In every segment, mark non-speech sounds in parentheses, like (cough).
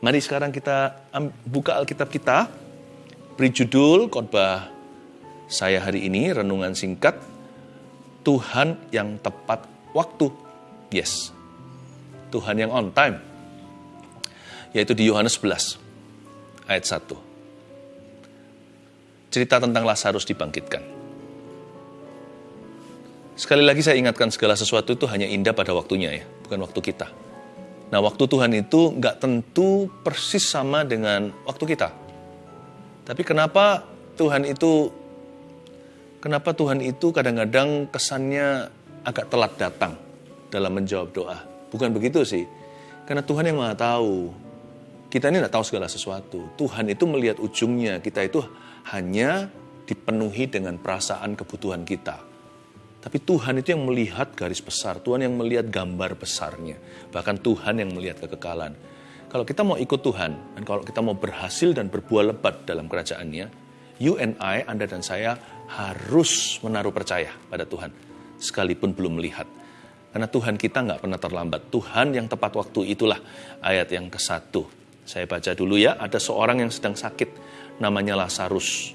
Mari sekarang kita buka Alkitab kita, beri judul khotbah saya hari ini, renungan singkat, Tuhan yang tepat waktu. Yes, Tuhan yang on time. Yaitu di Yohanes 11, ayat 1. Cerita tentang Lazarus dibangkitkan. Sekali lagi saya ingatkan segala sesuatu itu hanya indah pada waktunya ya, bukan waktu kita. Nah waktu Tuhan itu nggak tentu persis sama dengan waktu kita. Tapi kenapa Tuhan itu, kenapa Tuhan itu kadang-kadang kesannya agak telat datang dalam menjawab doa? Bukan begitu sih, karena Tuhan yang maha tahu. Kita ini nggak tahu segala sesuatu. Tuhan itu melihat ujungnya. Kita itu hanya dipenuhi dengan perasaan kebutuhan kita. Tapi Tuhan itu yang melihat garis besar, Tuhan yang melihat gambar besarnya. Bahkan Tuhan yang melihat kekekalan. Kalau kita mau ikut Tuhan, dan kalau kita mau berhasil dan berbuah lebat dalam kerajaannya, you and I, Anda dan saya, harus menaruh percaya pada Tuhan. Sekalipun belum melihat. Karena Tuhan kita nggak pernah terlambat. Tuhan yang tepat waktu itulah ayat yang ke satu. Saya baca dulu ya, ada seorang yang sedang sakit, namanya Lazarus.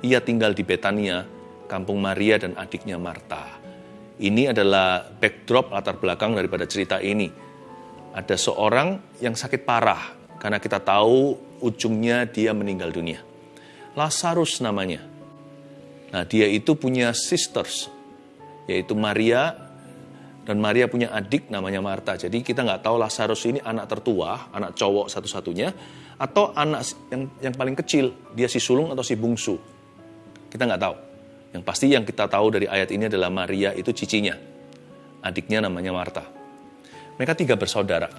Ia tinggal di Betania, kampung Maria dan adiknya Marta. Ini adalah backdrop latar belakang daripada cerita ini. Ada seorang yang sakit parah karena kita tahu ujungnya dia meninggal dunia. Lazarus namanya. Nah, dia itu punya sisters, yaitu Maria dan Maria punya adik namanya Marta. Jadi kita nggak tahu Lazarus ini anak tertua, anak cowok satu-satunya, atau anak yang yang paling kecil, dia si sulung atau si bungsu. Kita nggak tahu. Yang pasti yang kita tahu dari ayat ini adalah Maria itu cicinya. Adiknya namanya Marta. Mereka tiga bersaudara.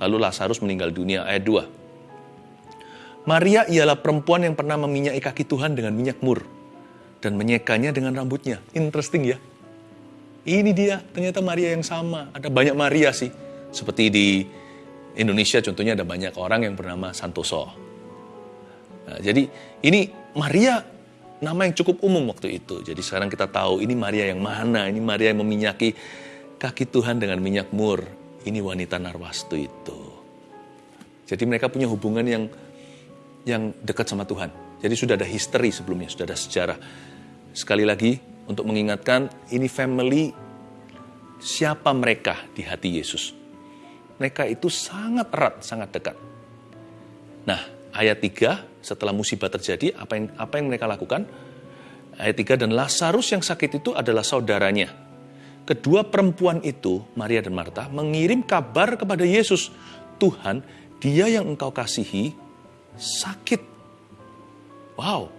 Lalu Lazarus meninggal dunia ayat 2. Maria ialah perempuan yang pernah meminyaki kaki Tuhan dengan minyak mur. Dan menyekanya dengan rambutnya. Interesting ya. Ini dia, ternyata Maria yang sama. Ada banyak Maria sih. Seperti di Indonesia contohnya ada banyak orang yang bernama Santoso. Nah, jadi ini Maria nama yang cukup umum waktu itu. Jadi sekarang kita tahu ini Maria yang mana, ini Maria yang meminyaki kaki Tuhan dengan minyak mur. Ini wanita Narwastu itu. Jadi mereka punya hubungan yang yang dekat sama Tuhan. Jadi sudah ada history sebelumnya, sudah ada sejarah. Sekali lagi untuk mengingatkan ini family siapa mereka di hati Yesus. Mereka itu sangat erat, sangat dekat. Nah, ayat 3 setelah musibah terjadi, apa yang apa yang mereka lakukan? Ayat 3 dan Lazarus yang sakit itu adalah saudaranya. Kedua perempuan itu, Maria dan Marta, mengirim kabar kepada Yesus, "Tuhan, dia yang engkau kasihi sakit." Wow.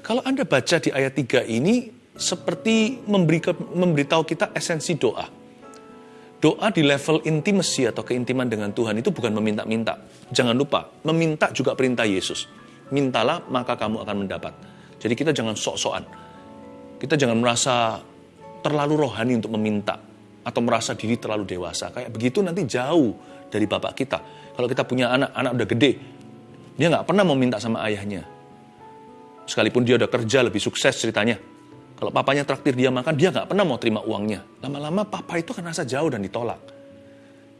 Kalau Anda baca di ayat 3 ini seperti memberi memberitahu kita esensi doa. Doa di level intimasi atau keintiman dengan Tuhan itu bukan meminta-minta. Jangan lupa, meminta juga perintah Yesus. Mintalah, maka kamu akan mendapat. Jadi kita jangan sok-sokan. Kita jangan merasa terlalu rohani untuk meminta. Atau merasa diri terlalu dewasa. Kayak begitu nanti jauh dari bapak kita. Kalau kita punya anak, anak udah gede. Dia nggak pernah mau minta sama ayahnya. Sekalipun dia udah kerja lebih sukses ceritanya kalau papanya traktir dia makan, dia nggak pernah mau terima uangnya. Lama-lama papa itu akan rasa jauh dan ditolak.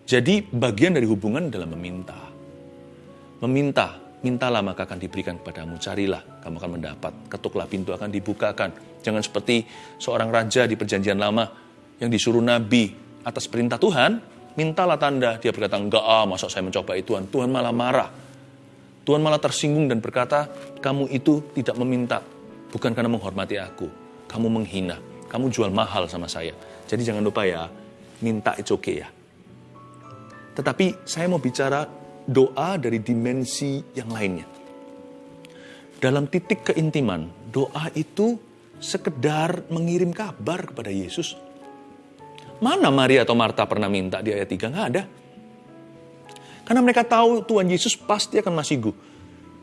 Jadi bagian dari hubungan adalah meminta. Meminta, mintalah maka akan diberikan kepadamu. Carilah, kamu akan mendapat. Ketuklah pintu akan dibukakan. Jangan seperti seorang raja di perjanjian lama yang disuruh nabi atas perintah Tuhan, mintalah tanda. Dia berkata, enggak ah, masa saya mencoba itu Tuhan. Tuhan malah marah. Tuhan malah tersinggung dan berkata, kamu itu tidak meminta, bukan karena menghormati aku, kamu menghina, kamu jual mahal sama saya. Jadi jangan lupa ya, minta itu oke okay ya. Tetapi saya mau bicara doa dari dimensi yang lainnya. Dalam titik keintiman, doa itu sekedar mengirim kabar kepada Yesus. Mana Maria atau Marta pernah minta di ayat 3? Nggak ada. Karena mereka tahu Tuhan Yesus pasti akan masih gu.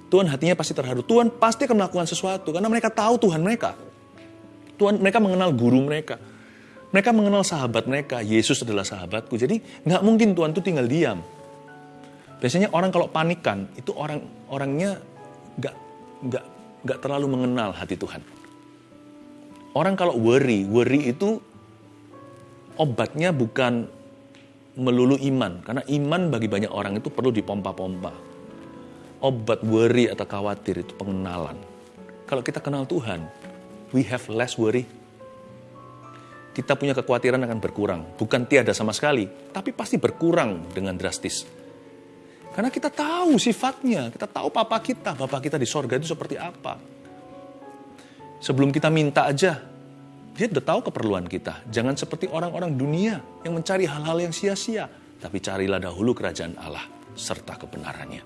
Tuhan hatinya pasti terharu. Tuhan pasti akan melakukan sesuatu. Karena mereka tahu Tuhan mereka. Tuhan mereka mengenal guru mereka. Mereka mengenal sahabat mereka. Yesus adalah sahabatku. Jadi nggak mungkin Tuhan itu tinggal diam. Biasanya orang kalau panikan itu orang orangnya nggak nggak nggak terlalu mengenal hati Tuhan. Orang kalau worry, worry itu obatnya bukan melulu iman, karena iman bagi banyak orang itu perlu dipompa-pompa. Obat worry atau khawatir itu pengenalan. Kalau kita kenal Tuhan, we have less worry. Kita punya kekhawatiran akan berkurang. Bukan tiada sama sekali, tapi pasti berkurang dengan drastis. Karena kita tahu sifatnya, kita tahu papa kita, bapak kita di sorga itu seperti apa. Sebelum kita minta aja, dia udah tahu keperluan kita. Jangan seperti orang-orang dunia yang mencari hal-hal yang sia-sia. Tapi carilah dahulu kerajaan Allah serta kebenarannya.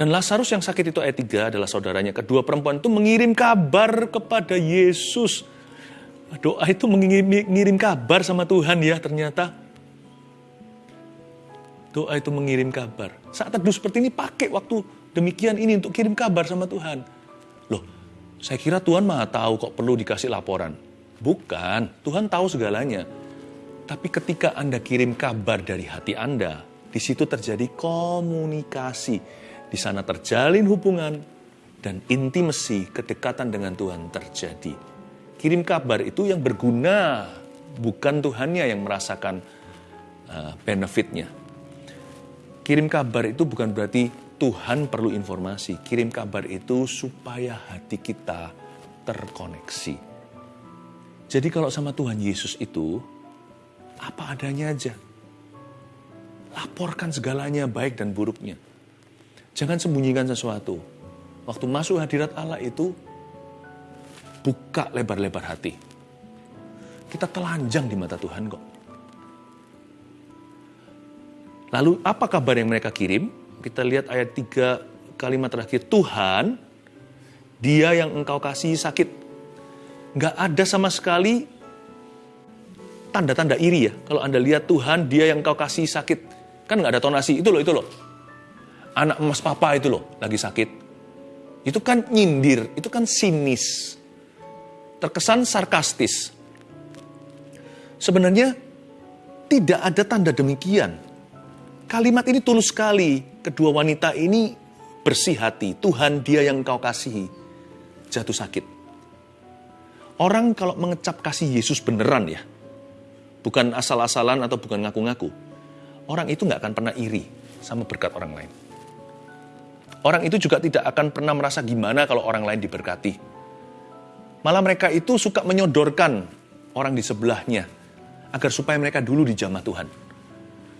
Dan Lazarus yang sakit itu ayat 3 adalah saudaranya. Kedua perempuan itu mengirim kabar kepada Yesus. Doa itu mengirim kabar sama Tuhan ya ternyata. Doa itu mengirim kabar. Saat teduh seperti ini pakai waktu demikian ini untuk kirim kabar sama Tuhan. Loh, saya kira Tuhan maha tahu kok perlu dikasih laporan. Bukan, Tuhan tahu segalanya. Tapi ketika Anda kirim kabar dari hati Anda, di situ terjadi komunikasi. Di sana terjalin hubungan dan intimasi, kedekatan dengan Tuhan terjadi. Kirim kabar itu yang berguna, bukan Tuhannya yang merasakan uh, benefitnya. Kirim kabar itu bukan berarti Tuhan perlu informasi. Kirim kabar itu supaya hati kita terkoneksi. Jadi kalau sama Tuhan Yesus itu, apa adanya aja. Laporkan segalanya baik dan buruknya. Jangan sembunyikan sesuatu. Waktu masuk hadirat Allah itu, buka lebar-lebar hati. Kita telanjang di mata Tuhan kok. Lalu apa kabar yang mereka kirim? Kita lihat ayat 3 kalimat terakhir. Tuhan, dia yang engkau kasih sakit. Nggak ada sama sekali tanda-tanda iri ya. Kalau Anda lihat Tuhan, dia yang engkau kasih sakit. Kan nggak ada tonasi. Itu loh, itu loh. Anak emas papa itu loh, lagi sakit. Itu kan nyindir, itu kan sinis. Terkesan sarkastis. Sebenarnya tidak ada tanda demikian Kalimat ini tulus sekali. Kedua wanita ini bersih hati. Tuhan dia yang kau kasihi. Jatuh sakit. Orang kalau mengecap kasih Yesus beneran ya. Bukan asal-asalan atau bukan ngaku-ngaku. Orang itu nggak akan pernah iri sama berkat orang lain. Orang itu juga tidak akan pernah merasa gimana kalau orang lain diberkati. Malah mereka itu suka menyodorkan orang di sebelahnya agar supaya mereka dulu dijamah Tuhan.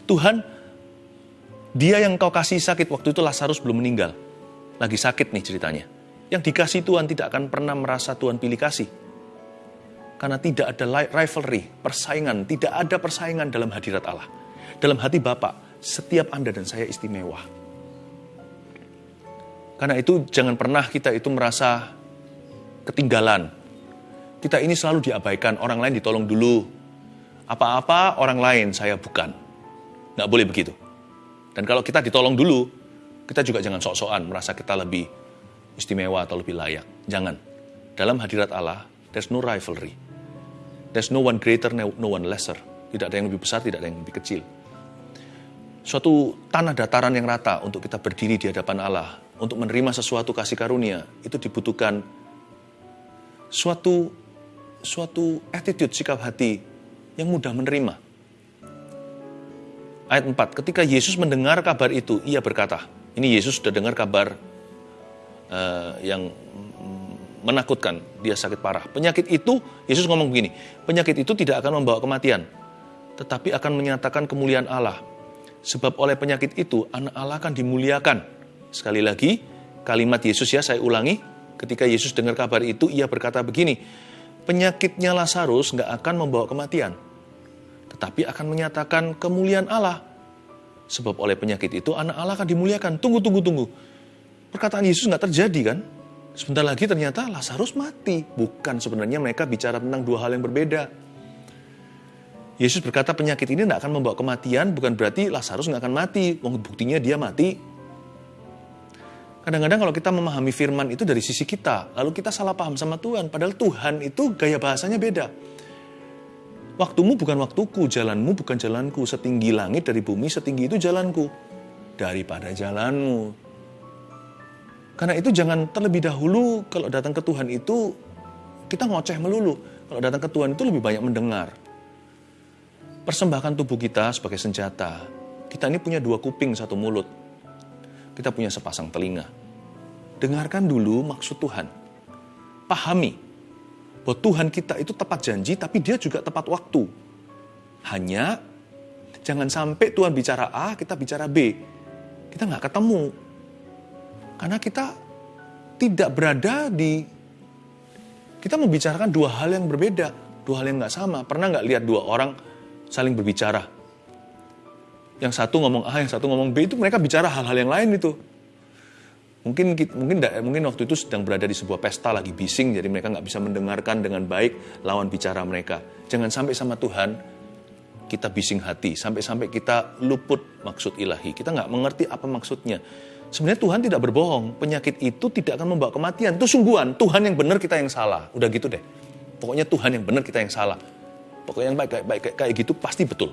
Tuhan, dia yang kau kasih sakit waktu itu Lazarus belum meninggal. Lagi sakit nih ceritanya. Yang dikasih Tuhan tidak akan pernah merasa Tuhan pilih kasih. Karena tidak ada rivalry, persaingan. Tidak ada persaingan dalam hadirat Allah. Dalam hati Bapak, setiap Anda dan saya istimewa. Karena itu jangan pernah kita itu merasa ketinggalan. Kita ini selalu diabaikan, orang lain ditolong dulu. Apa-apa orang lain, saya bukan. Nggak boleh begitu. Dan kalau kita ditolong dulu, kita juga jangan sok-sokan merasa kita lebih istimewa atau lebih layak. Jangan. Dalam hadirat Allah, there's no rivalry. There's no one greater, no one lesser. Tidak ada yang lebih besar, tidak ada yang lebih kecil. Suatu tanah dataran yang rata untuk kita berdiri di hadapan Allah, untuk menerima sesuatu kasih karunia, itu dibutuhkan suatu suatu attitude, sikap hati yang mudah menerima Ayat 4, ketika Yesus mendengar kabar itu, ia berkata, ini Yesus sudah dengar kabar uh, yang menakutkan, dia sakit parah. Penyakit itu, Yesus ngomong begini, penyakit itu tidak akan membawa kematian, tetapi akan menyatakan kemuliaan Allah. Sebab oleh penyakit itu, anak Allah akan dimuliakan. Sekali lagi, kalimat Yesus ya, saya ulangi, ketika Yesus dengar kabar itu, ia berkata begini, penyakitnya Lazarus nggak akan membawa kematian, tetapi akan menyatakan kemuliaan Allah. Sebab oleh penyakit itu anak Allah akan dimuliakan. Tunggu, tunggu, tunggu. Perkataan Yesus nggak terjadi kan? Sebentar lagi ternyata Lazarus mati. Bukan sebenarnya mereka bicara tentang dua hal yang berbeda. Yesus berkata penyakit ini tidak akan membawa kematian, bukan berarti Lazarus nggak akan mati. Buktinya dia mati. Kadang-kadang kalau kita memahami firman itu dari sisi kita, lalu kita salah paham sama Tuhan. Padahal Tuhan itu gaya bahasanya beda. Waktumu bukan waktuku, jalanmu bukan jalanku. Setinggi langit dari bumi, setinggi itu jalanku. Daripada jalanmu. Karena itu jangan terlebih dahulu kalau datang ke Tuhan itu kita ngoceh melulu. Kalau datang ke Tuhan itu lebih banyak mendengar. persembahkan tubuh kita sebagai senjata. Kita ini punya dua kuping, satu mulut. Kita punya sepasang telinga. Dengarkan dulu maksud Tuhan. Pahami bahwa Tuhan kita itu tepat janji, tapi dia juga tepat waktu. Hanya jangan sampai Tuhan bicara A, kita bicara B. Kita nggak ketemu. Karena kita tidak berada di... Kita membicarakan dua hal yang berbeda, dua hal yang nggak sama. Pernah nggak lihat dua orang saling berbicara? Yang satu ngomong A, yang satu ngomong B, itu mereka bicara hal-hal yang lain itu. Mungkin mungkin mungkin waktu itu sedang berada di sebuah pesta lagi bising, jadi mereka nggak bisa mendengarkan dengan baik lawan bicara mereka. Jangan sampai sama Tuhan kita bising hati, sampai-sampai kita luput maksud ilahi. Kita nggak mengerti apa maksudnya. Sebenarnya Tuhan tidak berbohong, penyakit itu tidak akan membawa kematian. Itu sungguhan, Tuhan yang benar kita yang salah. Udah gitu deh. Pokoknya Tuhan yang benar kita yang salah. Pokoknya yang baik, baik, baik kayak gitu pasti betul.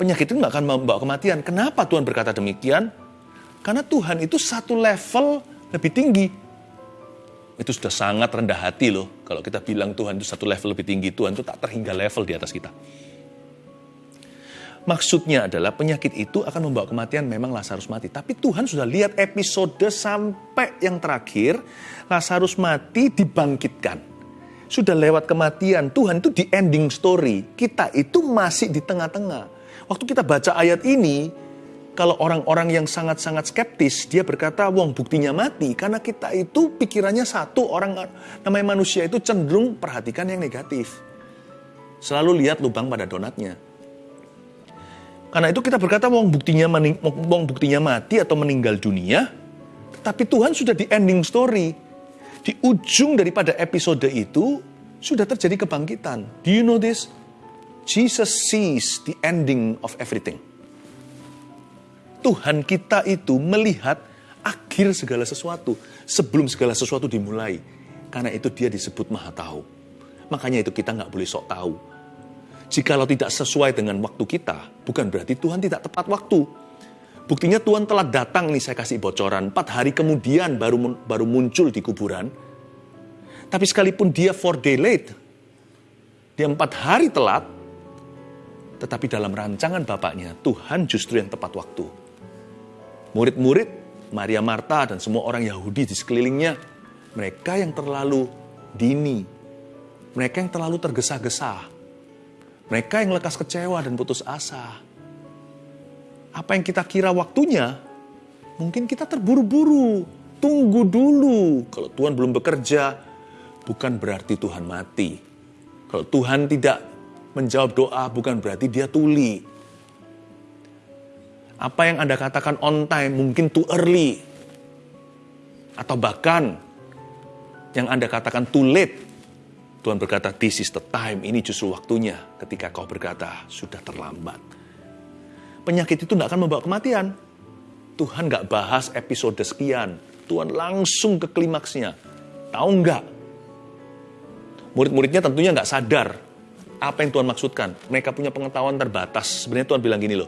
Penyakit itu nggak akan membawa kematian. Kenapa Tuhan berkata demikian? Karena Tuhan itu satu level lebih tinggi. Itu sudah sangat rendah hati loh. Kalau kita bilang Tuhan itu satu level lebih tinggi, Tuhan itu tak terhingga level di atas kita. Maksudnya adalah penyakit itu akan membawa kematian memang Lazarus mati. Tapi Tuhan sudah lihat episode sampai yang terakhir, Lazarus mati dibangkitkan. Sudah lewat kematian, Tuhan itu di ending story. Kita itu masih di tengah-tengah. Waktu kita baca ayat ini, kalau orang-orang yang sangat-sangat skeptis, dia berkata, wong buktinya mati. Karena kita itu pikirannya satu, orang namanya manusia itu cenderung perhatikan yang negatif. Selalu lihat lubang pada donatnya. Karena itu kita berkata wong buktinya wong buktinya mati atau meninggal dunia, tapi Tuhan sudah di ending story. Di ujung daripada episode itu sudah terjadi kebangkitan. Do you know this? Jesus sees the ending of everything. Tuhan kita itu melihat akhir segala sesuatu sebelum segala sesuatu dimulai. Karena itu dia disebut maha tahu. Makanya itu kita nggak boleh sok tahu Jikalau tidak sesuai dengan waktu kita, bukan berarti Tuhan tidak tepat waktu. Buktinya Tuhan telah datang nih saya kasih bocoran. Empat hari kemudian baru baru muncul di kuburan. Tapi sekalipun dia four day late, dia empat hari telat, tetapi dalam rancangan Bapaknya, Tuhan justru yang tepat waktu. Murid-murid, Maria Marta dan semua orang Yahudi di sekelilingnya, mereka yang terlalu dini, mereka yang terlalu tergesa-gesa, mereka yang lekas kecewa dan putus asa. Apa yang kita kira waktunya, mungkin kita terburu-buru. Tunggu dulu. Kalau Tuhan belum bekerja, bukan berarti Tuhan mati. Kalau Tuhan tidak menjawab doa, bukan berarti dia tuli. Apa yang Anda katakan on time mungkin too early. Atau bahkan yang Anda katakan too late Tuhan berkata, this is the time, ini justru waktunya ketika kau berkata, sudah terlambat. Penyakit itu tidak akan membawa kematian. Tuhan nggak bahas episode sekian. Tuhan langsung ke klimaksnya. Tahu nggak? Murid-muridnya tentunya nggak sadar apa yang Tuhan maksudkan. Mereka punya pengetahuan terbatas. Sebenarnya Tuhan bilang gini loh,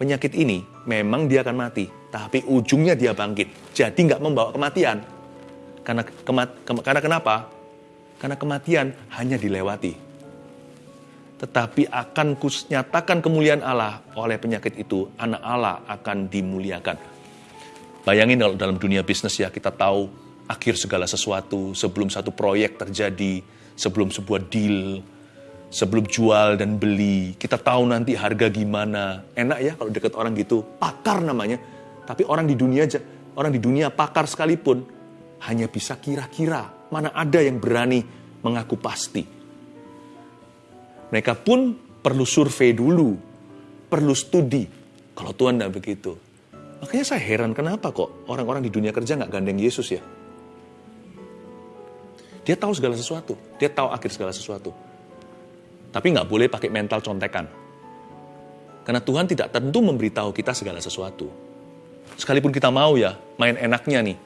penyakit ini memang dia akan mati, tapi ujungnya dia bangkit. Jadi nggak membawa kematian. Karena, kemat, ke, karena kenapa? Karena kematian hanya dilewati. Tetapi akan kunyatakan kemuliaan Allah oleh penyakit itu, anak Allah akan dimuliakan. Bayangin kalau dalam dunia bisnis ya kita tahu akhir segala sesuatu sebelum satu proyek terjadi, sebelum sebuah deal, sebelum jual dan beli. Kita tahu nanti harga gimana. Enak ya kalau deket orang gitu, pakar namanya. Tapi orang di dunia aja, orang di dunia pakar sekalipun hanya bisa kira-kira Mana ada yang berani mengaku pasti. Mereka pun perlu survei dulu, perlu studi. Kalau Tuhan tidak begitu. Makanya saya heran kenapa kok orang-orang di dunia kerja nggak gandeng Yesus ya. Dia tahu segala sesuatu, dia tahu akhir segala sesuatu. Tapi nggak boleh pakai mental contekan. Karena Tuhan tidak tentu memberitahu kita segala sesuatu. Sekalipun kita mau ya, main enaknya nih.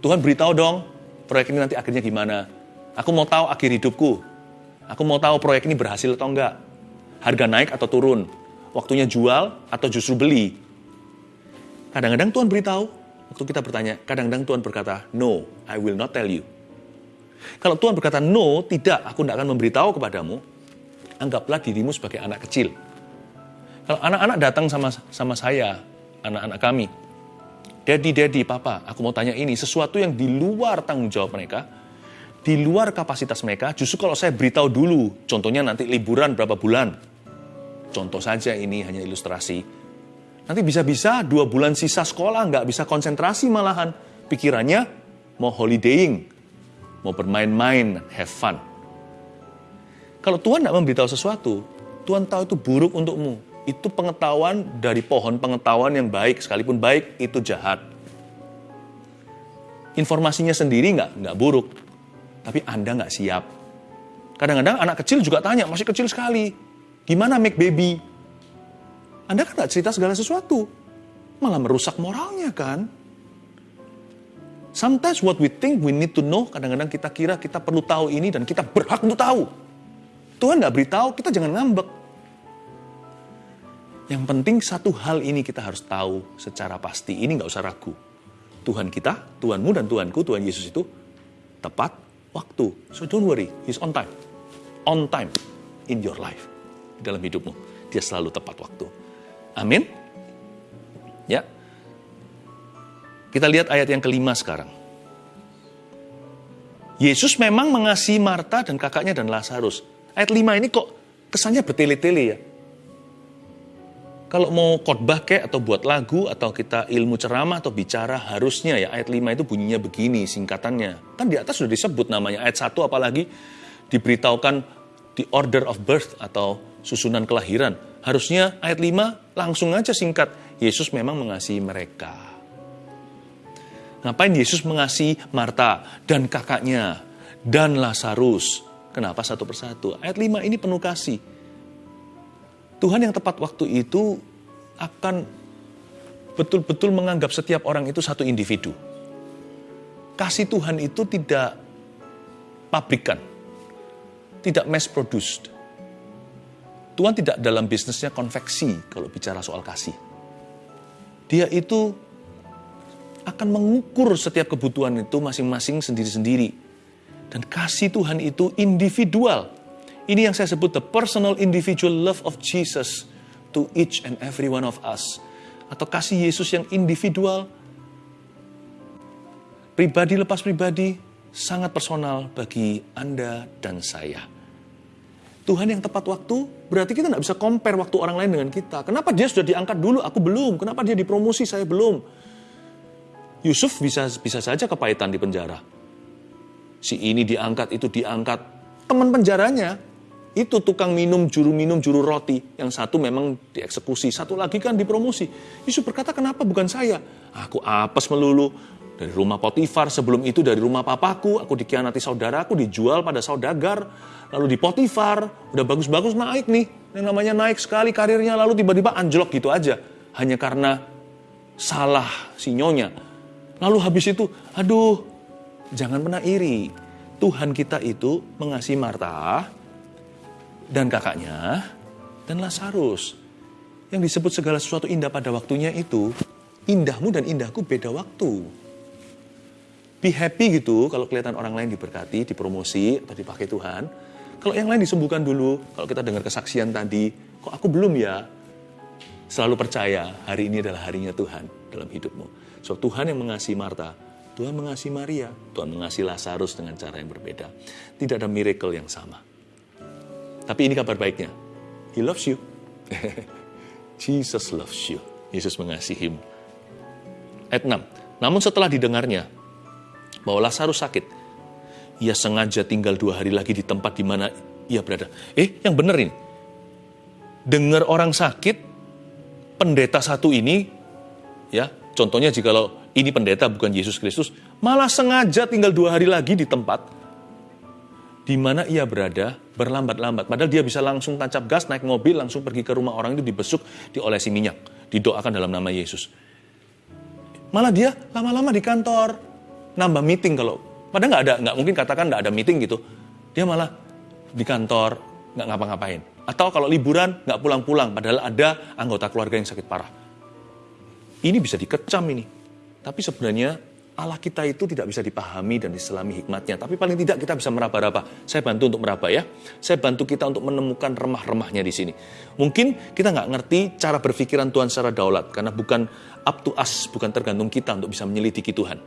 Tuhan beritahu dong, proyek ini nanti akhirnya gimana. Aku mau tahu akhir hidupku. Aku mau tahu proyek ini berhasil atau enggak. Harga naik atau turun. Waktunya jual atau justru beli. Kadang-kadang Tuhan beritahu, waktu kita bertanya, kadang-kadang Tuhan berkata, no, I will not tell you. Kalau Tuhan berkata, no, tidak, aku tidak akan memberitahu kepadamu, anggaplah dirimu sebagai anak kecil. Kalau anak-anak datang sama sama saya, anak-anak kami, Daddy, Daddy, Papa, aku mau tanya ini, sesuatu yang di luar tanggung jawab mereka, di luar kapasitas mereka, justru kalau saya beritahu dulu, contohnya nanti liburan berapa bulan, contoh saja ini hanya ilustrasi, nanti bisa-bisa dua bulan sisa sekolah nggak bisa konsentrasi malahan, pikirannya mau holidaying, mau bermain-main, have fun. Kalau Tuhan tidak memberitahu sesuatu, Tuhan tahu itu buruk untukmu. Itu pengetahuan dari pohon pengetahuan yang baik, sekalipun baik itu jahat. Informasinya sendiri nggak nggak buruk, tapi Anda nggak siap. Kadang-kadang anak kecil juga tanya, masih kecil sekali, gimana make baby? Anda kan nggak cerita segala sesuatu, malah merusak moralnya kan? Sometimes what we think we need to know, kadang-kadang kita kira kita perlu tahu ini dan kita berhak untuk tahu. Tuhan nggak beritahu, kita jangan ngambek. Yang penting satu hal ini kita harus tahu secara pasti. Ini nggak usah ragu. Tuhan kita, Tuhanmu dan Tuhanku, Tuhan Yesus itu tepat waktu. So don't worry, He's on time. On time in your life. Dalam hidupmu. Dia selalu tepat waktu. Amin. Ya. Kita lihat ayat yang kelima sekarang. Yesus memang mengasihi Marta dan kakaknya dan Lazarus. Ayat 5 ini kok kesannya bertele-tele ya. Kalau mau khotbah kayak atau buat lagu atau kita ilmu ceramah atau bicara harusnya ya ayat 5 itu bunyinya begini singkatannya. Kan di atas sudah disebut namanya ayat 1 apalagi diberitahukan di order of birth atau susunan kelahiran. Harusnya ayat 5 langsung aja singkat. Yesus memang mengasihi mereka. Ngapain Yesus mengasihi Marta dan kakaknya dan Lazarus? Kenapa satu persatu? Ayat 5 ini penuh kasih. Tuhan yang tepat waktu itu akan betul-betul menganggap setiap orang itu satu individu. Kasih Tuhan itu tidak pabrikan, tidak mass produced. Tuhan tidak dalam bisnisnya konveksi kalau bicara soal kasih. Dia itu akan mengukur setiap kebutuhan itu masing-masing sendiri-sendiri dan kasih Tuhan itu individual. Ini yang saya sebut the personal individual love of Jesus to each and every one of us. Atau kasih Yesus yang individual, pribadi lepas pribadi, sangat personal bagi Anda dan saya. Tuhan yang tepat waktu, berarti kita nggak bisa compare waktu orang lain dengan kita. Kenapa dia sudah diangkat dulu, aku belum? Kenapa dia dipromosi, saya belum? Yusuf bisa bisa saja kepahitan di penjara si ini diangkat, itu diangkat. Teman penjaranya itu tukang minum, juru minum, juru roti. Yang satu memang dieksekusi, satu lagi kan dipromosi. Yusuf berkata, kenapa bukan saya? Aku apes melulu. Dari rumah Potifar, sebelum itu dari rumah papaku, aku dikhianati saudaraku, dijual pada saudagar. Lalu di Potifar, udah bagus-bagus naik nih. Yang namanya naik sekali karirnya, lalu tiba-tiba anjlok gitu aja. Hanya karena salah si nyonya. Lalu habis itu, aduh jangan pernah iri. Tuhan kita itu mengasihi Marta dan kakaknya dan Lazarus. Yang disebut segala sesuatu indah pada waktunya itu, indahmu dan indahku beda waktu. Be happy gitu kalau kelihatan orang lain diberkati, dipromosi, atau dipakai Tuhan. Kalau yang lain disembuhkan dulu, kalau kita dengar kesaksian tadi, kok aku belum ya? Selalu percaya hari ini adalah harinya Tuhan dalam hidupmu. So Tuhan yang mengasihi Marta, Tuhan mengasihi Maria, Tuhan mengasihi Lazarus dengan cara yang berbeda. Tidak ada miracle yang sama. Tapi ini kabar baiknya. He loves you. (laughs) Jesus loves you. Yesus mengasihimu. Ayat 6. Namun setelah didengarnya bahwa Lazarus sakit, ia sengaja tinggal dua hari lagi di tempat di mana ia berada. Eh, yang benar ini. Dengar orang sakit, pendeta satu ini, ya, contohnya jika lo ini pendeta bukan Yesus Kristus, malah sengaja tinggal dua hari lagi di tempat di mana ia berada berlambat-lambat. Padahal dia bisa langsung tancap gas, naik mobil, langsung pergi ke rumah orang itu dibesuk, diolesi minyak, didoakan dalam nama Yesus. Malah dia lama-lama di kantor, nambah meeting kalau, padahal nggak ada, nggak mungkin katakan nggak ada meeting gitu. Dia malah di kantor, nggak ngapa-ngapain. Atau kalau liburan, nggak pulang-pulang, padahal ada anggota keluarga yang sakit parah. Ini bisa dikecam ini. Tapi sebenarnya Allah kita itu tidak bisa dipahami dan diselami hikmatnya. Tapi paling tidak kita bisa meraba-raba. Saya bantu untuk meraba ya. Saya bantu kita untuk menemukan remah-remahnya di sini. Mungkin kita nggak ngerti cara berpikiran Tuhan secara daulat. Karena bukan up to us, bukan tergantung kita untuk bisa menyelidiki Tuhan.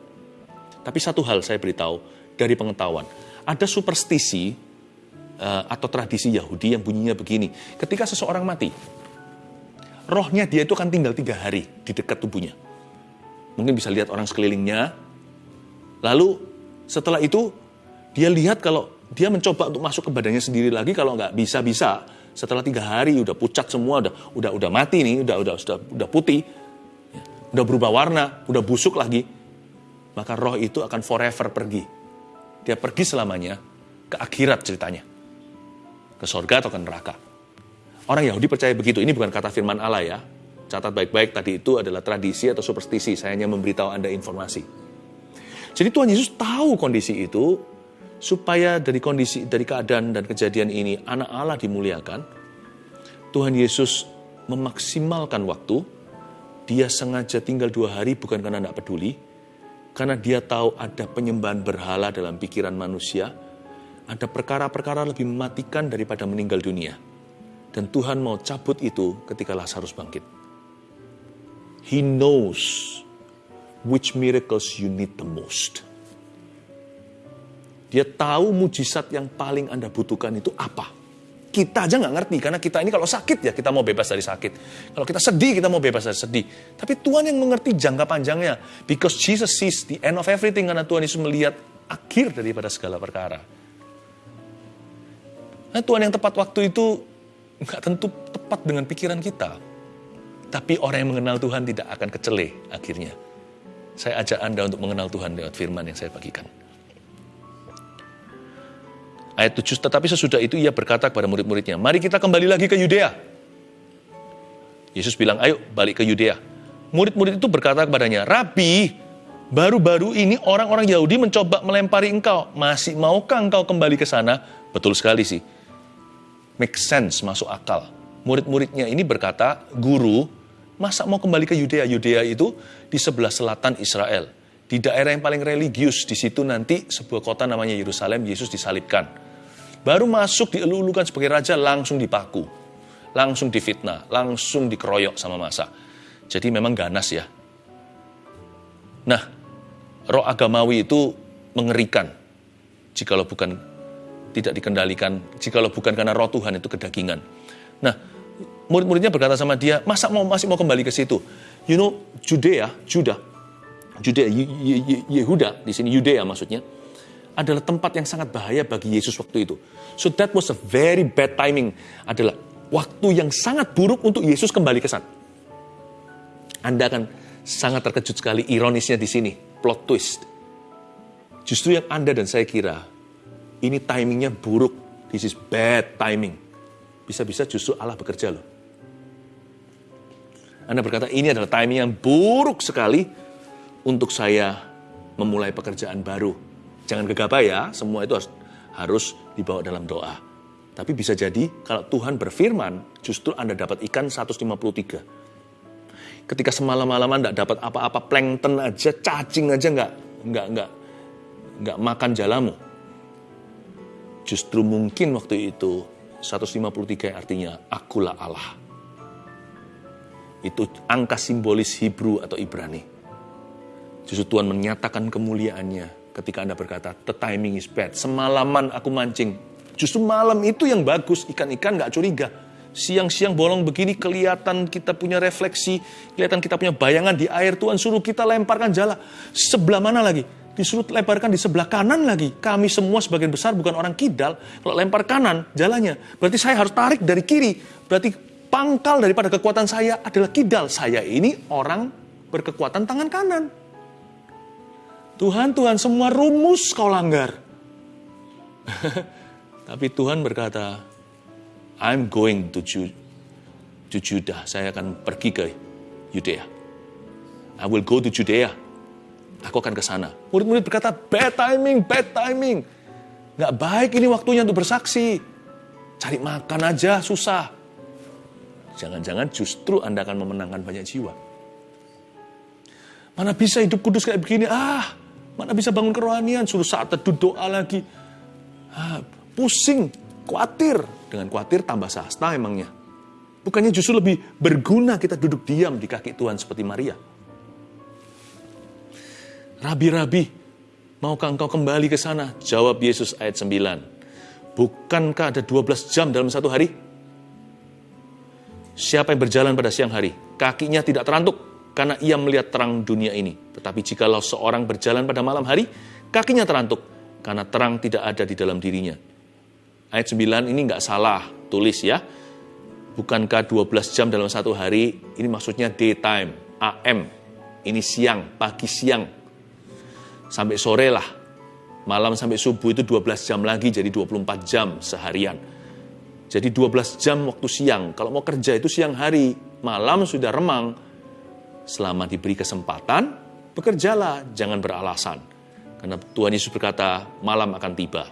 Tapi satu hal saya beritahu dari pengetahuan. Ada superstisi uh, atau tradisi Yahudi yang bunyinya begini. Ketika seseorang mati, rohnya dia itu akan tinggal tiga hari di dekat tubuhnya. Mungkin bisa lihat orang sekelilingnya, Lalu setelah itu dia lihat kalau dia mencoba untuk masuk ke badannya sendiri lagi kalau nggak bisa bisa setelah tiga hari udah pucat semua udah udah udah mati nih udah udah udah udah putih. Ya, udah berubah warna udah busuk lagi. Maka roh itu akan forever pergi. Dia pergi selamanya ke akhirat ceritanya. Ke sorga atau ke neraka. Orang Yahudi percaya begitu. Ini bukan kata firman Allah ya catat baik-baik tadi itu adalah tradisi atau superstisi saya hanya memberitahu anda informasi jadi Tuhan Yesus tahu kondisi itu supaya dari kondisi dari keadaan dan kejadian ini anak Allah dimuliakan. Tuhan Yesus memaksimalkan waktu. Dia sengaja tinggal dua hari bukan karena tidak peduli, karena dia tahu ada penyembahan berhala dalam pikiran manusia, ada perkara-perkara lebih mematikan daripada meninggal dunia. Dan Tuhan mau cabut itu ketika Lazarus bangkit. He knows which miracles you need the most. Dia tahu mujizat yang paling Anda butuhkan itu apa. Kita aja nggak ngerti, karena kita ini kalau sakit ya kita mau bebas dari sakit. Kalau kita sedih, kita mau bebas dari sedih. Tapi Tuhan yang mengerti jangka panjangnya. Because Jesus sees the end of everything, karena Tuhan Yesus melihat akhir daripada segala perkara. Nah Tuhan yang tepat waktu itu nggak tentu tepat dengan pikiran kita. Tapi orang yang mengenal Tuhan tidak akan kecele akhirnya. Saya ajak Anda untuk mengenal Tuhan lewat firman yang saya bagikan. Ayat 7, tetapi sesudah itu ia berkata kepada murid-muridnya, mari kita kembali lagi ke Yudea. Yesus bilang, ayo balik ke Yudea. Murid-murid itu berkata kepadanya, Rabi, baru-baru ini orang-orang Yahudi mencoba melempari engkau. Masih maukah engkau kembali ke sana? Betul sekali sih. Make sense, masuk akal. Murid-muridnya ini berkata, guru, Masa mau kembali ke Yudea? Yudea itu di sebelah selatan Israel. Di daerah yang paling religius, di situ nanti sebuah kota namanya Yerusalem, Yesus disalibkan. Baru masuk dielulukan sebagai raja, langsung dipaku. Langsung difitnah, langsung dikeroyok sama masa. Jadi memang ganas ya. Nah, roh agamawi itu mengerikan. Jikalau bukan tidak dikendalikan, jikalau bukan karena roh Tuhan itu kedagingan. Nah, murid-muridnya berkata sama dia, masa mau masih mau kembali ke situ? You know, Judea, Judah, Judea, Yehuda, di sini Yudea maksudnya, adalah tempat yang sangat bahaya bagi Yesus waktu itu. So that was a very bad timing. Adalah waktu yang sangat buruk untuk Yesus kembali ke sana. Anda akan sangat terkejut sekali ironisnya di sini, plot twist. Justru yang Anda dan saya kira, ini timingnya buruk. This is bad timing. Bisa-bisa justru Allah bekerja loh. Anda berkata, ini adalah timing yang buruk sekali untuk saya memulai pekerjaan baru. Jangan gegabah ya, semua itu harus, harus dibawa dalam doa. Tapi bisa jadi kalau Tuhan berfirman, justru Anda dapat ikan 153. Ketika semalam-malaman tidak dapat apa-apa, plankton aja, cacing aja nggak nggak nggak nggak makan jalamu. Justru mungkin waktu itu 153 artinya akulah Allah itu angka simbolis Hebrew atau Ibrani. Justru Tuhan menyatakan kemuliaannya ketika Anda berkata, the timing is bad. Semalaman aku mancing. Justru malam itu yang bagus, ikan-ikan gak curiga. Siang-siang bolong begini kelihatan kita punya refleksi, kelihatan kita punya bayangan di air. Tuhan suruh kita lemparkan jala. Sebelah mana lagi? Disuruh lemparkan di sebelah kanan lagi. Kami semua sebagian besar bukan orang kidal. Kalau lempar kanan jalannya, berarti saya harus tarik dari kiri. Berarti pangkal daripada kekuatan saya adalah kidal. Saya ini orang berkekuatan tangan kanan. Tuhan, Tuhan, semua rumus kau langgar. (laughs) Tapi Tuhan berkata, I'm going to, Ju to Judah. Saya akan pergi ke Yudea. I will go to Judea. Aku akan ke sana. Murid-murid berkata, bad timing, bad timing. Gak baik ini waktunya untuk bersaksi. Cari makan aja, susah. Jangan-jangan justru Anda akan memenangkan banyak jiwa. Mana bisa hidup kudus kayak begini? Ah, mana bisa bangun kerohanian? Suruh saat teduh doa lagi. Ah, pusing, khawatir. Dengan khawatir tambah sasta emangnya. Bukannya justru lebih berguna kita duduk diam di kaki Tuhan seperti Maria. Rabi-rabi, maukah engkau kembali ke sana? Jawab Yesus ayat 9. Bukankah ada 12 jam dalam satu hari? Siapa yang berjalan pada siang hari, kakinya tidak terantuk karena ia melihat terang dunia ini. Tetapi jikalau seorang berjalan pada malam hari, kakinya terantuk karena terang tidak ada di dalam dirinya. Ayat 9 ini nggak salah tulis ya. Bukankah 12 jam dalam satu hari, ini maksudnya daytime, AM. Ini siang, pagi siang. Sampai sore lah. Malam sampai subuh itu 12 jam lagi, jadi 24 jam seharian. Jadi 12 jam waktu siang. Kalau mau kerja itu siang hari, malam sudah remang. Selama diberi kesempatan, bekerjalah, jangan beralasan. Karena Tuhan Yesus berkata, malam akan tiba.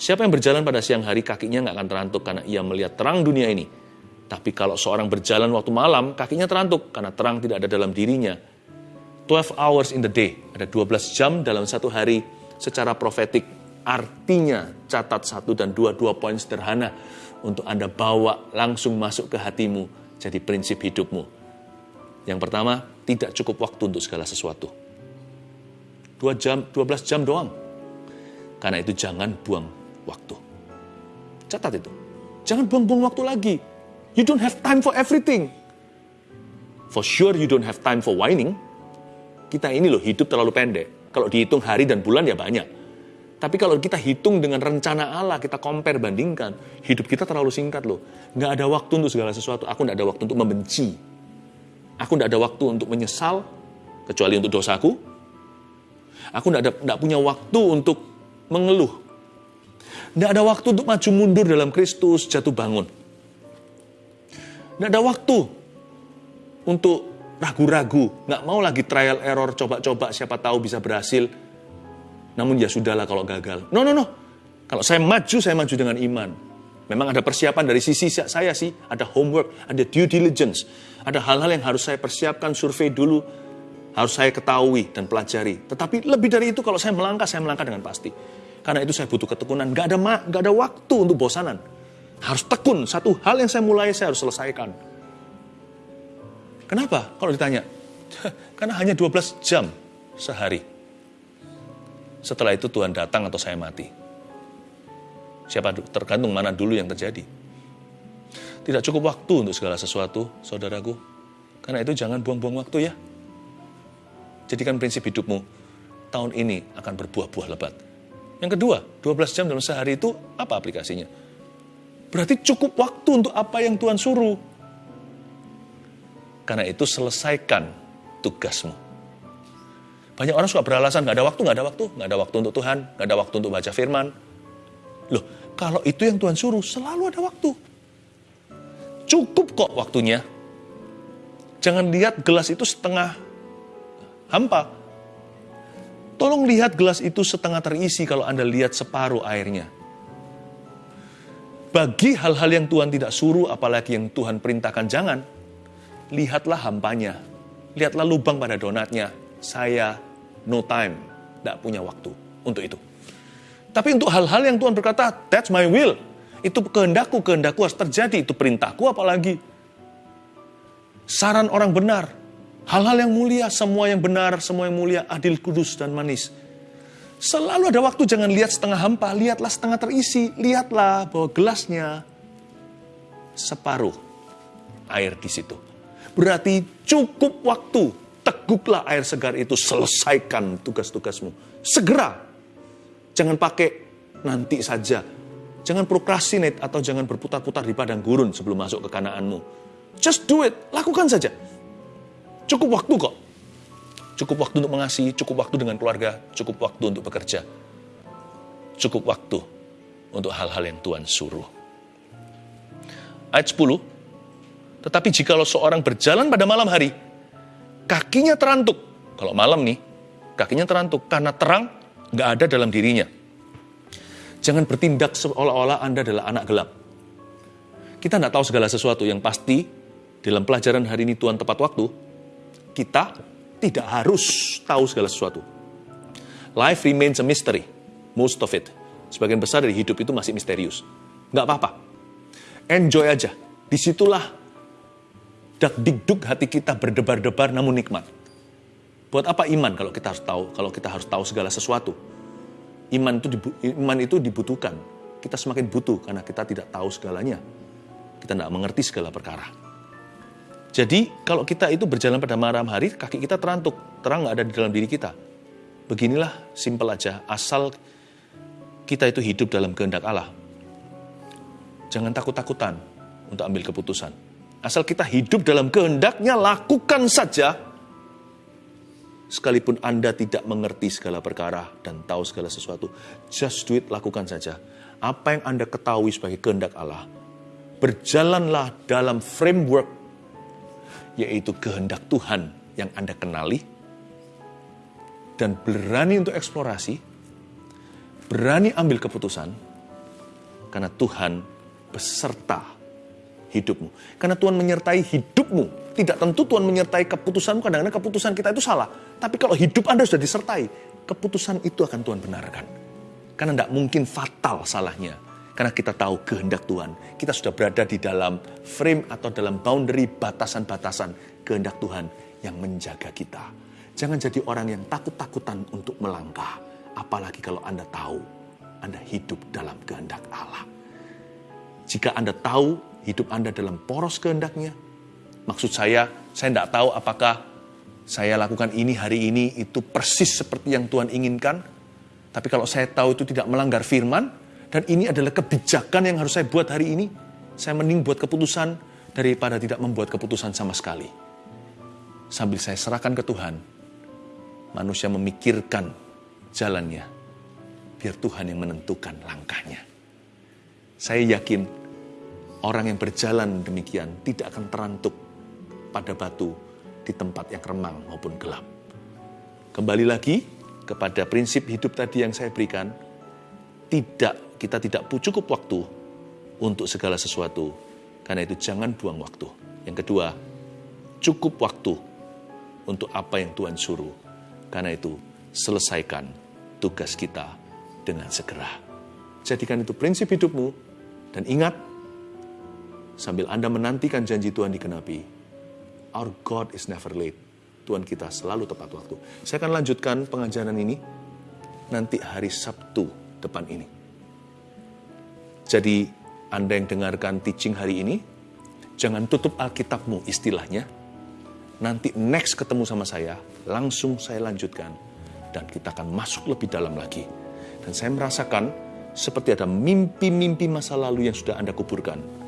Siapa yang berjalan pada siang hari, kakinya nggak akan terantuk karena ia melihat terang dunia ini. Tapi kalau seorang berjalan waktu malam, kakinya terantuk karena terang tidak ada dalam dirinya. 12 hours in the day, ada 12 jam dalam satu hari secara profetik. Artinya catat satu dan dua, dua poin sederhana untuk Anda bawa langsung masuk ke hatimu jadi prinsip hidupmu. Yang pertama, tidak cukup waktu untuk segala sesuatu. Dua jam, 12 jam doang. Karena itu jangan buang waktu. Catat itu. Jangan buang-buang waktu lagi. You don't have time for everything. For sure you don't have time for whining. Kita ini loh hidup terlalu pendek. Kalau dihitung hari dan bulan ya banyak tapi kalau kita hitung dengan rencana Allah, kita compare, bandingkan, hidup kita terlalu singkat loh. Nggak ada waktu untuk segala sesuatu. Aku nggak ada waktu untuk membenci. Aku nggak ada waktu untuk menyesal, kecuali untuk dosaku. Aku nggak, ada, nggak punya waktu untuk mengeluh. Nggak ada waktu untuk maju mundur dalam Kristus, jatuh bangun. Nggak ada waktu untuk ragu-ragu. Nggak mau lagi trial error, coba-coba, siapa tahu bisa berhasil namun ya sudahlah kalau gagal. No, no, no. Kalau saya maju, saya maju dengan iman. Memang ada persiapan dari sisi saya sih, ada homework, ada due diligence, ada hal-hal yang harus saya persiapkan, survei dulu, harus saya ketahui dan pelajari. Tetapi lebih dari itu kalau saya melangkah, saya melangkah dengan pasti. Karena itu saya butuh ketekunan, gak ada gak ada waktu untuk bosanan. Harus tekun, satu hal yang saya mulai saya harus selesaikan. Kenapa? Kalau ditanya, (laughs) karena hanya 12 jam sehari. Setelah itu Tuhan datang atau saya mati. Siapa tergantung mana dulu yang terjadi. Tidak cukup waktu untuk segala sesuatu, saudaraku. Karena itu jangan buang-buang waktu ya. Jadikan prinsip hidupmu tahun ini akan berbuah-buah lebat. Yang kedua, 12 jam dalam sehari itu apa aplikasinya? Berarti cukup waktu untuk apa yang Tuhan suruh. Karena itu selesaikan tugasmu. Banyak orang suka beralasan, nggak ada waktu, nggak ada waktu, nggak ada waktu untuk Tuhan, nggak ada waktu untuk baca firman. Loh, kalau itu yang Tuhan suruh, selalu ada waktu. Cukup kok waktunya. Jangan lihat gelas itu setengah hampa. Tolong lihat gelas itu setengah terisi kalau Anda lihat separuh airnya. Bagi hal-hal yang Tuhan tidak suruh, apalagi yang Tuhan perintahkan, jangan. Lihatlah hampanya. Lihatlah lubang pada donatnya saya no time, tidak punya waktu untuk itu. Tapi untuk hal-hal yang Tuhan berkata, that's my will. Itu kehendakku, kehendakku harus terjadi. Itu perintahku apalagi. Saran orang benar. Hal-hal yang mulia, semua yang benar, semua yang mulia, adil, kudus, dan manis. Selalu ada waktu, jangan lihat setengah hampa, lihatlah setengah terisi. Lihatlah bahwa gelasnya separuh air di situ. Berarti cukup waktu teguklah air segar itu, selesaikan tugas-tugasmu. Segera. Jangan pakai nanti saja. Jangan prokrastinate atau jangan berputar-putar di padang gurun sebelum masuk ke kanaanmu. Just do it, lakukan saja. Cukup waktu kok. Cukup waktu untuk mengasihi, cukup waktu dengan keluarga, cukup waktu untuk bekerja. Cukup waktu untuk hal-hal yang Tuhan suruh. Ayat 10, tetapi jikalau seorang berjalan pada malam hari, kakinya terantuk. Kalau malam nih, kakinya terantuk karena terang nggak ada dalam dirinya. Jangan bertindak seolah-olah Anda adalah anak gelap. Kita nggak tahu segala sesuatu yang pasti dalam pelajaran hari ini Tuhan tepat waktu. Kita tidak harus tahu segala sesuatu. Life remains a mystery, most of it. Sebagian besar dari hidup itu masih misterius. Nggak apa-apa. Enjoy aja. Di situlah dak dikduk hati kita berdebar-debar namun nikmat. Buat apa iman kalau kita harus tahu kalau kita harus tahu segala sesuatu? Iman itu iman itu dibutuhkan. Kita semakin butuh karena kita tidak tahu segalanya. Kita tidak mengerti segala perkara. Jadi kalau kita itu berjalan pada malam hari, kaki kita terantuk, terang nggak ada di dalam diri kita. Beginilah simpel aja, asal kita itu hidup dalam kehendak Allah. Jangan takut-takutan untuk ambil keputusan. Asal kita hidup dalam kehendaknya, lakukan saja Sekalipun Anda tidak mengerti segala perkara dan tahu segala sesuatu, just do it, lakukan saja. Apa yang Anda ketahui sebagai kehendak Allah, berjalanlah dalam framework, yaitu kehendak Tuhan yang Anda kenali, dan berani untuk eksplorasi, berani ambil keputusan, karena Tuhan beserta hidupmu. Karena Tuhan menyertai hidupmu tidak tentu Tuhan menyertai keputusanmu, kadang-kadang keputusan kita itu salah. Tapi kalau hidup Anda sudah disertai, keputusan itu akan Tuhan benarkan. Karena tidak mungkin fatal salahnya. Karena kita tahu kehendak Tuhan. Kita sudah berada di dalam frame atau dalam boundary batasan-batasan kehendak Tuhan yang menjaga kita. Jangan jadi orang yang takut-takutan untuk melangkah. Apalagi kalau Anda tahu Anda hidup dalam kehendak Allah. Jika Anda tahu hidup Anda dalam poros kehendaknya, Maksud saya, saya tidak tahu apakah saya lakukan ini hari ini itu persis seperti yang Tuhan inginkan. Tapi kalau saya tahu itu tidak melanggar firman, dan ini adalah kebijakan yang harus saya buat hari ini, saya mending buat keputusan daripada tidak membuat keputusan sama sekali. Sambil saya serahkan ke Tuhan, manusia memikirkan jalannya, biar Tuhan yang menentukan langkahnya. Saya yakin orang yang berjalan demikian tidak akan terantuk pada batu di tempat yang remang maupun gelap. Kembali lagi kepada prinsip hidup tadi yang saya berikan, tidak kita tidak cukup waktu untuk segala sesuatu. Karena itu jangan buang waktu. Yang kedua, cukup waktu untuk apa yang Tuhan suruh. Karena itu selesaikan tugas kita dengan segera. Jadikan itu prinsip hidupmu dan ingat sambil Anda menantikan janji Tuhan dikenapi, Our God is never late. Tuhan kita selalu tepat waktu. Saya akan lanjutkan pengajaran ini nanti hari Sabtu depan ini. Jadi, Anda yang dengarkan teaching hari ini, jangan tutup Alkitabmu istilahnya. Nanti next ketemu sama saya, langsung saya lanjutkan. Dan kita akan masuk lebih dalam lagi. Dan saya merasakan seperti ada mimpi-mimpi masa lalu yang sudah Anda kuburkan.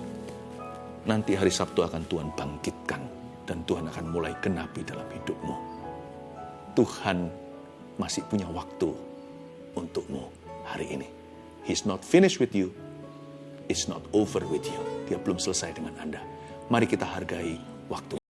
Nanti hari Sabtu akan Tuhan bangkitkan dan Tuhan akan mulai genapi dalam hidupmu. Tuhan masih punya waktu untukmu hari ini. He's not finished with you. It's not over with you. Dia belum selesai dengan Anda. Mari kita hargai waktu.